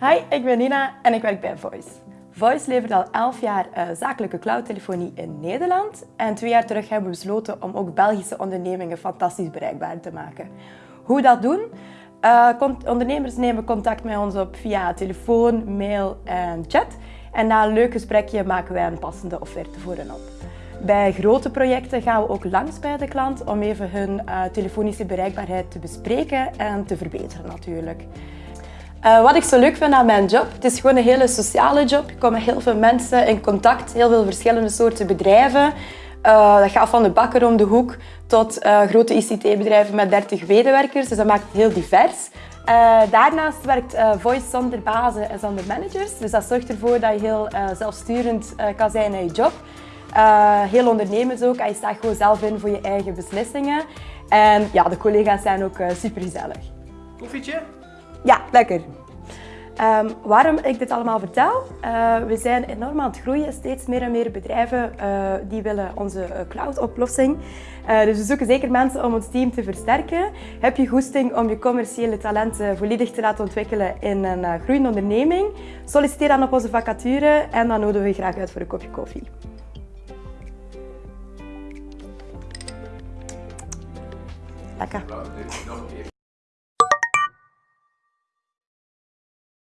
Hi, ik ben Nina en ik werk bij Voice. Voice levert al 11 jaar uh, zakelijke cloudtelefonie in Nederland. En twee jaar terug hebben we besloten om ook Belgische ondernemingen fantastisch bereikbaar te maken. Hoe dat doen? Uh, ondernemers nemen contact met ons op via telefoon, mail en chat. En na een leuk gesprekje maken wij een passende offerte voor hen op. Bij grote projecten gaan we ook langs bij de klant om even hun uh, telefonische bereikbaarheid te bespreken en te verbeteren natuurlijk. Uh, wat ik zo leuk vind aan mijn job, het is gewoon een hele sociale job. Ik kom met heel veel mensen in contact, heel veel verschillende soorten bedrijven. Uh, dat gaat van de bakker om de hoek tot uh, grote ICT-bedrijven met 30 medewerkers, dus dat maakt het heel divers. daarnaast werkt Voice zonder bazen en zonder managers, dus dat zorgt ervoor dat je heel zelfsturend kan zijn in je job. heel ondernemers ook, je staat gewoon zelf in voor je eigen beslissingen. En ja, de collega's zijn ook super gezellig. Koffietje? Ja, lekker. Um, waarom ik dit allemaal vertel? Uh, we zijn enorm aan het groeien. Steeds meer en meer bedrijven uh, die willen onze uh, cloud-oplossing. dus we zoeken zeker mensen om ons team te versterken. Heb je goesting om je commerciële talenten volledig te laten ontwikkelen in een groeiende onderneming? Solliciteer dan op onze vacature en dan nodigen we je graag uit voor een kopje koffie. Lekker.